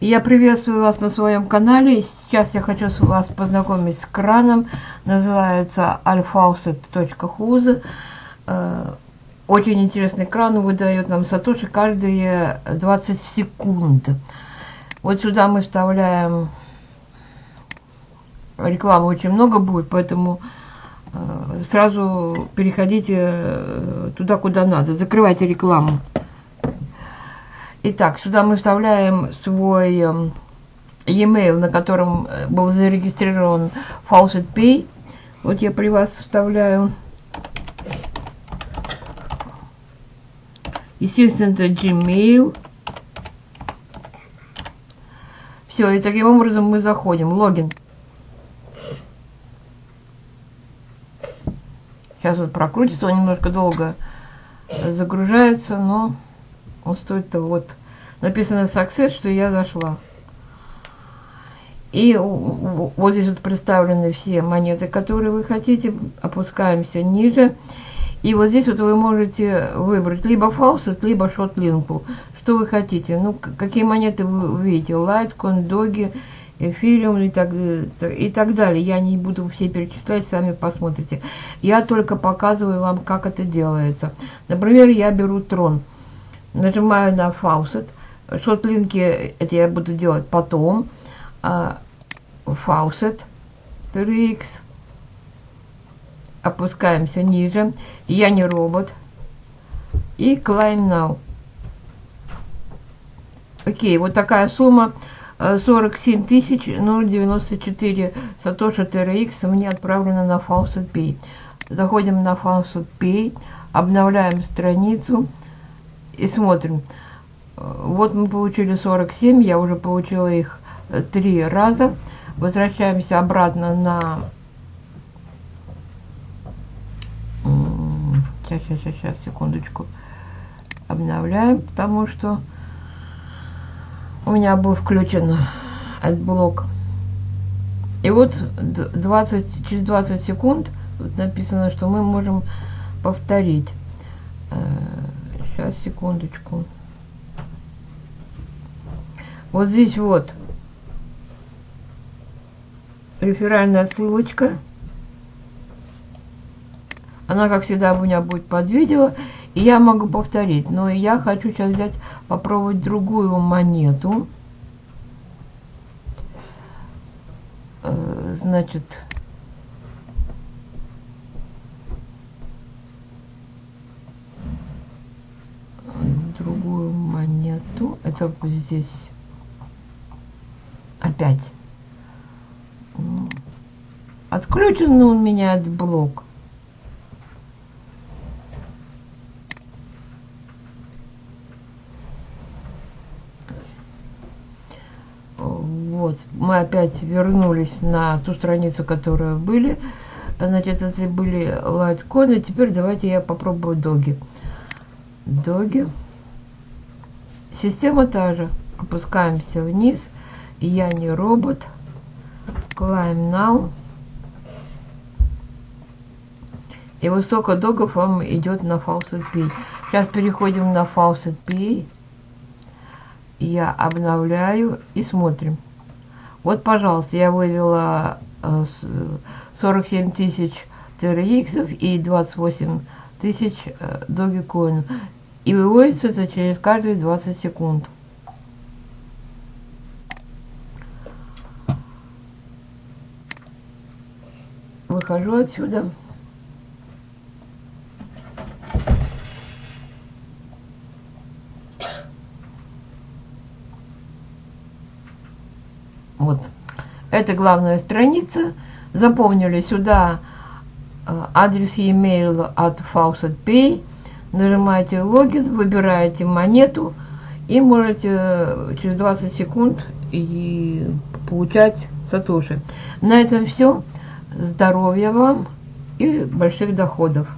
Я приветствую вас на своем канале. Сейчас я хочу с вас познакомить с краном. Называется alfaucet.huz. Э, очень интересный кран выдает нам Сатоши каждые 20 секунд. Вот сюда мы вставляем рекламы очень много будет, поэтому э, сразу переходите э, туда, куда надо. Закрывайте рекламу. Итак, сюда мы вставляем свой э, e-mail, на котором э, был зарегистрирован Faucet Pay. Вот я при вас вставляю. Естественно, это Gmail. Все, и таким образом мы заходим. Логин. Сейчас вот прокрутится, он немножко долго загружается, но он стоит-то вот. Написано success, что я зашла. И вот здесь вот представлены все монеты, которые вы хотите. Опускаемся ниже. И вот здесь вот вы можете выбрать либо faucet, либо shortlink у. Что вы хотите. Ну, какие монеты вы видите. Litecoin, Doge, Ethereum и так, и так далее. Я не буду все перечислять, сами посмотрите. Я только показываю вам, как это делается. Например, я беру Tron. Нажимаю на faucet. Shortlink и, это я буду делать потом. Faucet. TRX. Опускаемся ниже. Я не робот. И claim now. Окей, вот такая сумма. 47 тысяч 094 Сатоши TRX мне отправлено на Faucet Pay. Заходим на Faucet Pay, обновляем страницу и смотрим. Вот мы получили 47, я уже получила их э, три раза. Возвращаемся обратно на... Сейчас, сейчас, сейчас, секундочку. Обновляем, потому что у меня был включен AdBlock. И вот 20, через 20 секунд тут написано, что мы можем повторить. Сейчас, секундочку. Вот здесь вот реферальная ссылочка. Она, как всегда, у меня будет под видео. И я могу повторить, но я хочу сейчас взять, попробовать другую монету. Э, значит, другую Это здесь опять. Отключен у меня этот блок. Вот, мы опять вернулись на ту страницу, которую были. Значит, это были лайткоины. Теперь давайте я попробую доги. Доги. Система та же. Опускаемся вниз. Я не робот. Climb now. И высоко догов вам идет на Faucet Pay. Сейчас переходим на Faucet Pay. Я обновляю и смотрим. Вот, пожалуйста, я вывела 47 э, тысяч TRX и 28 тысяч э, Dogecoin. И выводится через каждые 20 секунд. Выхожу отсюда. Вот. Это главная страница. Запомнили сюда э, адрес e-mail от Faucet Pay. Нажимаете логин, выбираете монету и можете э, через 20 секунд и получать сатоши. На этом все. Здоровья вам и больших доходов.